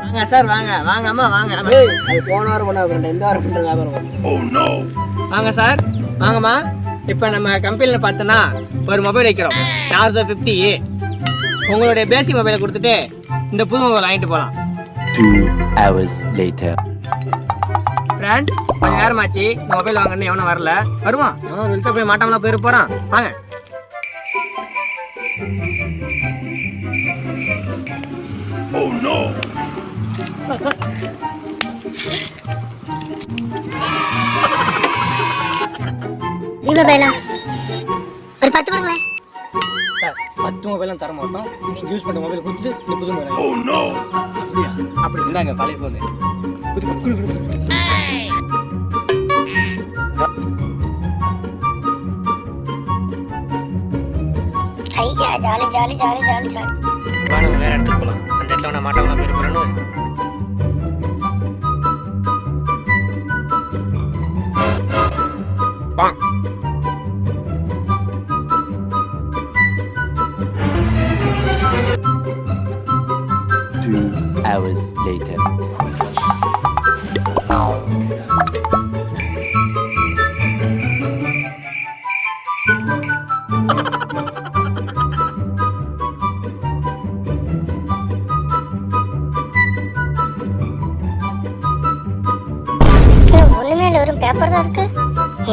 வாங்க சார் வாங்க. வாங்க அம்மா வாங்க ஏய் அது போன வாரம் பண்ண ஃப்ரெண்ட் இந்த வாரம் பண்ணுற வியாபாரம் வாங்க சார். வாங்கம்மா. இப்போ நம்ம கம்பெனியில் பார்த்தோன்னா ஒரு மொபைல் வைக்கிறோம். நார்சோ ஃபிஃப்டி உங்களுடைய பேசிக் மொபைலை கொடுத்துட்டு இந்த புது மொபைல் வாங்கிட்டு போகலாம் Two hours later. ஃப்ரெண்ட் கொஞ்ச நேரமாச்சு மொபைல் வாங்கன்னு எவனும் வரல. வருவான். எவனும் வெளித்த போய் மாட்டாமலாம் போயிட போகிறான் வாங்க. நீ மொபைலா ஒரு பத்து கொடுங்களேன். சார் பத்து மொபைலும் தர மாட்டோம். நீங்கள் யூஸ் பண்ண மொபைல் கொடுத்துட்டு இந்த புது மொபைல் அப்படியா? அப்படி இருந்தாங்க பழைய ஃபோனு புது குடு குடு குடு. ஐயா jolly jolly jolly jolly jolly. வா நம்ம வேற இடத்துக்கு போகலாம் அந்த இடத்துல நான் மாட்டாமலாம் போயிட போகிறேன்னு Two hours later. வெறும் பேப்பர் தான் இருக்கு?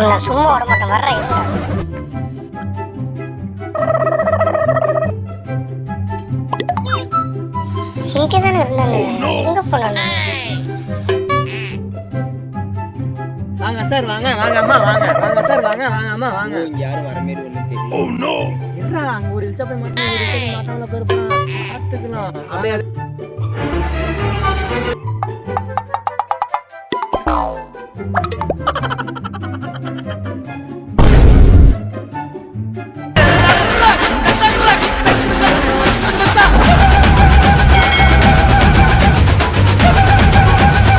நான் சும்மா விட மாட்டேன் வர்றேன். இங்கே தானே இருந்தாங்க. எங்க போனாங்க? வாங்க சார் வாங்க வாங்க அம்மா வாங்க வாங்க சார் வாங்க வாங்க அம்மா வாங்க. இங்கே யாரும் வர மாரி ஒன்றும் தெரியல. என்னடா அங்க ஒரு இழுச்சா போய் மாட்டோம் ஒரு இழுச்சா போய் மாட்டாமல போயிட போறான் பார்த்துக்கலாம். அப்படியே